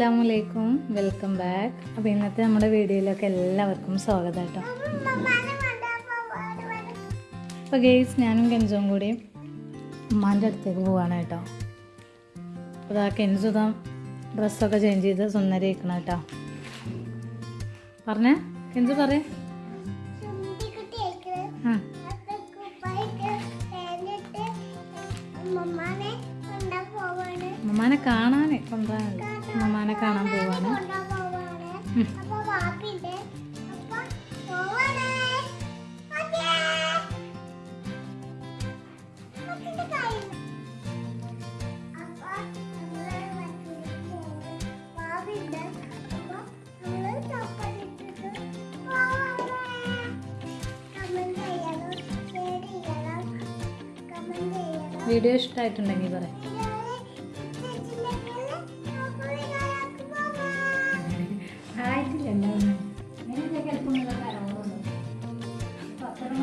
അസ്സാം വലൈക്കും welcome back. അപ്പോൾ ഇന്നത്തെ നമ്മുടെ വീഡിയോയിലൊക്കെ എല്ലാവർക്കും സ്വാഗതം കേട്ടോ. അപ്പോൾ ഗെയ്സ് ഞാനും കെൻസും കൂടി ഉമ്മാന്റെ അടുത്തേക്ക് പോവാണ് കേട്ടോ. അപ്പോൾ ആ കെൻസു ഇതാ ഡ്രസ്സൊക്കെ ചേഞ്ച് ചെയ്ത് സുന്ദരിക്കണം കേട്ടോ. പറഞ്ഞേ? കെൻസു പറയേ. ആ. ഉമ്മാനെ കാണാൻ കൊണ്ടുപോകാനല്ല ഉമ്മാനെ കാണാൻ പോവാണ്. വീഡിയോ ഇഷ്ടമായിട്ടുണ്ടെങ്കിൽ പറയാം.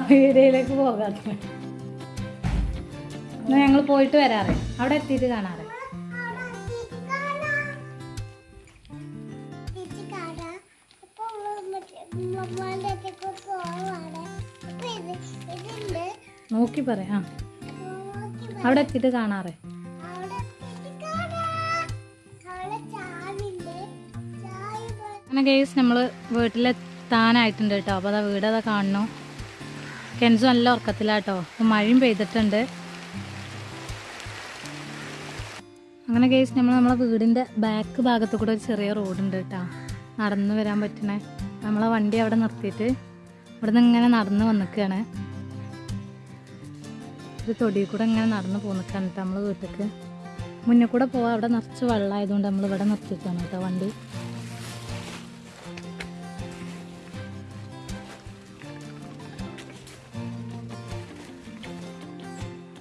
വീഡിയോയിലേക്ക് പോകാത്ത ഞങ്ങൾ പോയിട്ട് വരാറ്. അവിടെ എത്തിയിട്ട് കാണാറ്. നോക്കി പറയാം അവിടെ എത്തിയിട്ട് കാണാറ്. അങ്ങനെ കേസ് നമ്മൾ വീട്ടിലെത്താനായിട്ടുണ്ട് കേട്ടോ. അപ്പോൾ അതാ വീട് അതാ കാണുന്നു കെൻസു നല്ല ഉറക്കത്തിലാട്ടോ. അപ്പോൾ മഴയും പെയ്തിട്ടുണ്ട്. അങ്ങനെ കേസ് നമ്മൾ നമ്മളെ വീടിന്റെ ബാക്ക് ഭാഗത്ത് കൂടെ ഒരു ചെറിയ റോഡുണ്ട് കേട്ടോ നടന്നു വരാൻ പറ്റണേ. നമ്മളെ വണ്ടി അവിടെ നിർത്തിയിട്ട് ഇവിടെ നിന്ന് ഇങ്ങനെ നടന്ന് വന്നിക്കുകയാണ് ഒരു തൊടിയിൽ കൂടെ ഇങ്ങനെ നടന്ന് പോന്നിക്കാണ് കേട്ടോ നമ്മൾ വീട്ടിലേക്ക് മുന്നിൽ കൂടെ പോവാം. അവിടെ നിറച്ച് വെള്ളമായതുകൊണ്ട് നമ്മൾ ഇവിടെ നിർത്തിയിട്ടാണ് കേട്ടോ വണ്ടി.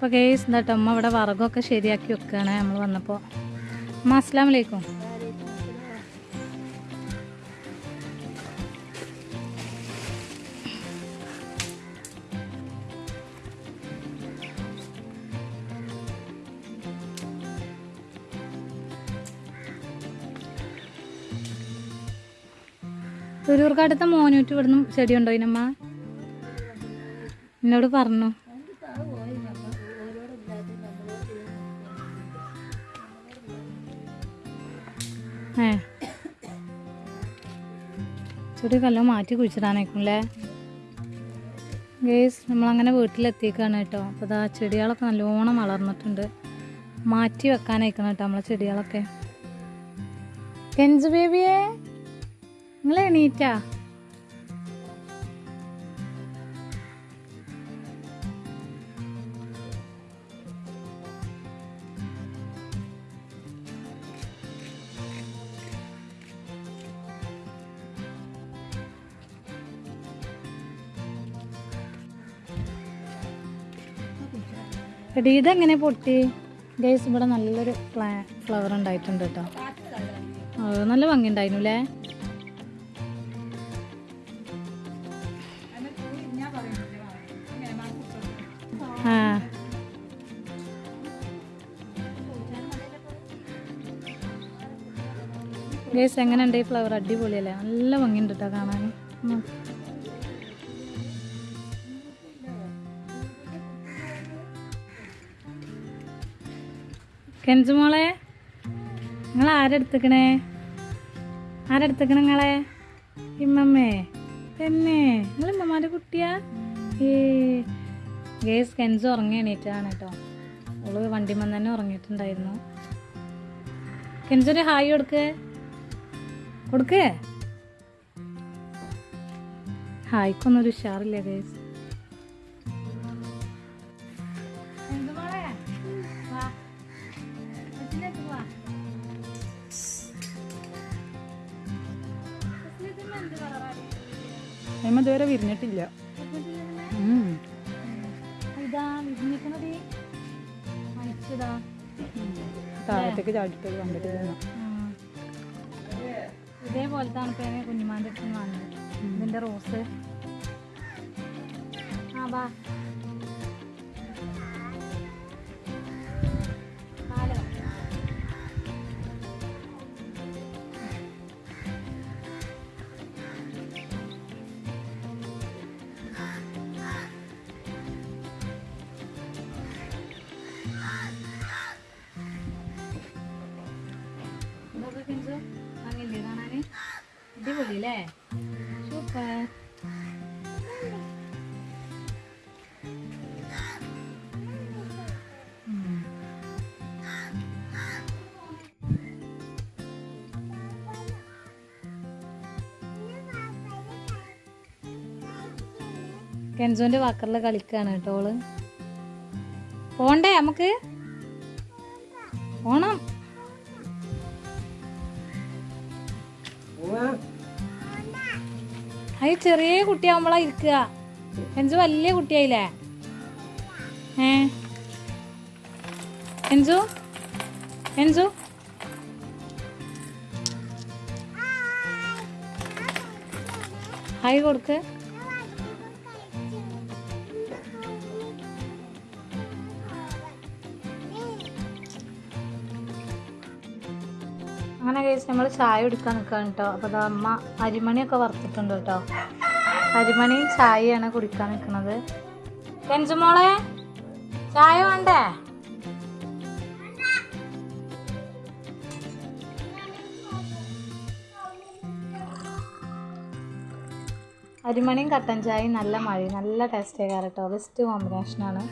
അപ്പോൾ കേസ് എന്നിട്ട് അമ്മ ഇവിടെ വറകൊക്കെ ശരിയാക്കി വെക്കുകയാണ് നമ്മൾ വന്നപ്പോൾ അമ്മ അസ്സാം വലൈക്കും തുരൂർക്കടുത്ത മോനൂറ്റ് ഇവിടുന്ന് ചെടി ഉണ്ടോ ഇതിനമ്മ എന്നോട് പറഞ്ഞു. ചെടി കല്ലോ മാറ്റി കുഴിച്ചിടാനായിക്കുമല്ലേ ഗേസ് നമ്മളങ്ങനെ വീട്ടിലെത്തിക്കാണ് കേട്ടോ. അപ്പോൾ ഇതാ ചെടികളൊക്കെ നല്ലോണം വളർന്നിട്ടുണ്ട്. മാറ്റി വെക്കാനായിക്കണം കേട്ടോ നമ്മളെ ചെടികളൊക്കെ. കെഞ്ചു ബേബിയേ നിങ്ങൾ എണീറ്റാ? എടി ഇതെങ്ങനെ പൊട്ടി? ഗൈസ് ഇവിടെ നല്ലൊരു ഫ്ലാ ഫ്ലവർ ഉണ്ടായിട്ടുണ്ട് കേട്ടോ. നല്ല ഭംഗി ഉണ്ടായിരുന്നു അല്ലേ ഗൈസ് എങ്ങനെയുണ്ട് ഈ ഫ്ലവർ അടിപൊളിയല്ലേ? നല്ല ഭംഗിയുണ്ട് കേട്ടോ കാണാൻ. കെൻസു മോളെ നിങ്ങൾ ആരെടുത്തേക്കണേ ആരെടുത്തേക്കണ നിങ്ങളെ? ഇമ്മമ്മേ തന്നെ നിങ്ങൾ ഇമ്മമാരുടെ കുട്ടിയാ? ഏ ഗേസ് കെൻസു ഉറങ്ങി എണീറ്റാണ് കേട്ടോ. അവൾ വണ്ടിമൻ തന്നെ ഉറങ്ങിയിട്ടുണ്ടായിരുന്നു. കെൻസൊരു ഹായ് കൊടുക്ക്. കൊടുക്ക്. ഹായ്ക്കൊന്നും ഒരു ഉഷാറില്ല ഗേസ് അമ്മ ഇതുവരെ വിരിഞ്ഞിട്ടില്ല. താഴത്തേക്ക് ചാടിയിട്ട് കണ്ടിട്ട് ഉം. ഇതേപോലത്തെ ആണ് കുഞ്ഞുമാന്റെ അടുത്ത് നിന്ന് ഇതിന്റെ റോസ്. ആ വാ. മതി അല്ലേ സൂപ്പർ. കെൻസോന്റെ വാക്കറിൽ കളിക്കാണ് കേട്ടോ ഓൾ. പോണ്ടേ നമുക്ക്? പോണം അത് ചെറിയ കുട്ടിയാവുമ്പോളാ ഇരിക്കുക. കെൻസു വലിയ കുട്ടിയായില്ലേ? ഏ? കെൻസു കെൻസു ഹായ് കൊടുക്ക്. കഴിച്ച് നമ്മൾ ചായ എടുക്കാൻ നിൽക്കുകയാണ് കേട്ടോ അപ്പോൾ അത് അമ്മ അരിമണിയൊക്കെ വറുത്തിട്ടുണ്ട് കേട്ടോ അരിമണി ചായയാണ് കുടിക്കാൻ നിൽക്കുന്നത് കെഞ്ചുമോളെ ചായ വേണ്ടേ? അരിമണിയും കട്ടൻ ചായയും നല്ല മഴയും നല്ല ടേസ്റ്റ് ആയി കേട്ടോ ബെസ്റ്റ് കോമ്പിനേഷനാണ്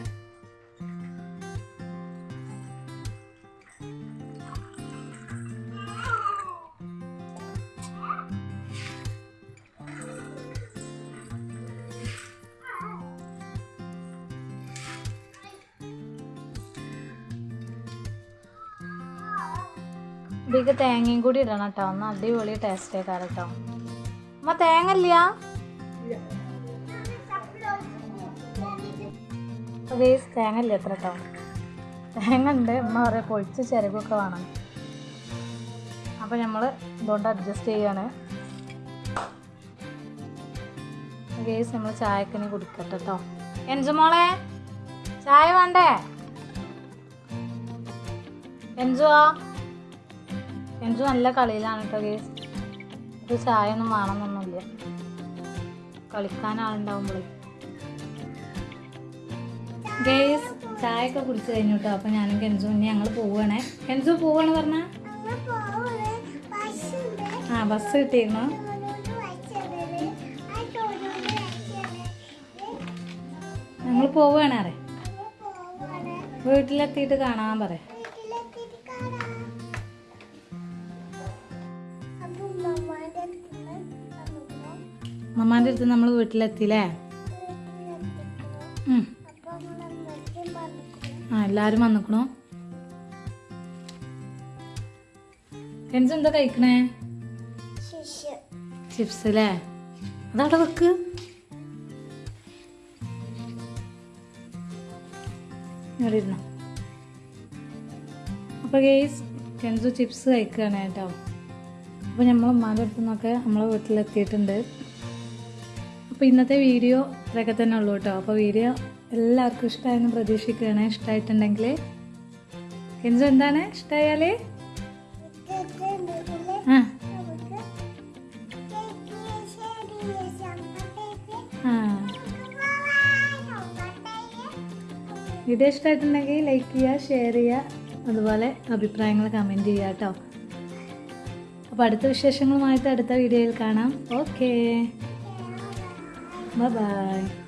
ഇതിലേക്ക് തേങ്ങയും കൂടി ഇടണം കേട്ടോ ഒന്ന് അടിപൊളി ടേസ്റ്റ് ആക്കാറ് കേട്ടോ അമ്മ തേങ്ങ ഇല്ല തേങ്ങ ഇല്ല എത്ര കേട്ടോ തേങ്ങ ഉണ്ട് അമ്മ പറയാം പൊളിച്ച് ചിരകൊക്കെ വേണം. അപ്പൊ നമ്മൾ ഇതുകൊണ്ട് അഡ്ജസ്റ്റ് ചെയ്യാണ്. ഗേസ് നമ്മൾ ചായക്കിനി കുടിക്കട്ടെ കേട്ടോ എൻജു മോളെ ചായ വേണ്ടേ? എൻജുവാ? എൻജു നല്ല കളിയിലാണ് കേട്ടോ ഗേസ് ഒരു ചായ ഒന്നും വേണമെന്നൊന്നുമില്ല. കളിക്കാൻ ആളുണ്ടാവുമ്പോഴേ ഗേസ് ചായ ഒക്കെ കുടിച്ചു കഴിഞ്ഞു കേട്ടോ അപ്പം ഞാനും കെൻസു ഇനി ഞങ്ങൾ പോവുകയാണേ കെൻസു പോവാണ് പറഞ്ഞ? ആ ബസ് കിട്ടിയിരുന്നു? ഞങ്ങൾ പോവുകയാണ് അറേ വീട്ടിലെത്തിയിട്ട് കാണാൻ പറയാം. മമ്മാന്റെ അടുത്ത് നമ്മൾ വീട്ടിലെത്തിയില്ലേ. ആ എല്ലാരും വന്നിക്കണോ. കെൻസ് എന്താ കഴിക്കണേ? ചിപ്സ് അല്ലേ അതവിടെ വെക്ക്? ഇവിടെ ഇരുന്നോ. അപ്പോൾ ഗേസ് കെൻസു ചിപ്സ് കഴിക്കുകയാണ് കേട്ടോ. അപ്പോൾ നമ്മൾ ഉമ്മാന്റെ അടുത്തുനിന്നൊക്കെ നമ്മളെ വീട്ടിലെത്തിയിട്ടുണ്ട്. അപ്പോൾ ഇന്നത്തെ വീഡിയോ ഇത്രയൊക്കെ തന്നെ ഉള്ളൂ കേട്ടോ. അപ്പോൾ വീഡിയോ എല്ലാവർക്കും ഇഷ്ടമായെന്ന് പ്രതീക്ഷിക്കുകയാണ്. ഇഷ്ടമായിട്ടുണ്ടെങ്കിൽ കെൻസു എന്താണ്? ഇഷ്ടമായാൽ ആ. വീഡിയോ ഇഷ്ടമായിട്ടുണ്ടെങ്കിൽ ലൈക്ക് ചെയ്യുക ഷെയർ ചെയ്യുക അതുപോലെ അഭിപ്രായങ്ങൾ കമന്റ് ചെയ്യുക കേട്ടോ. അപ്പോൾ അടുത്ത വിശേഷങ്ങളുമായിട്ട് അടുത്ത വീഡിയോയിൽ കാണാം. Okay Bye-bye.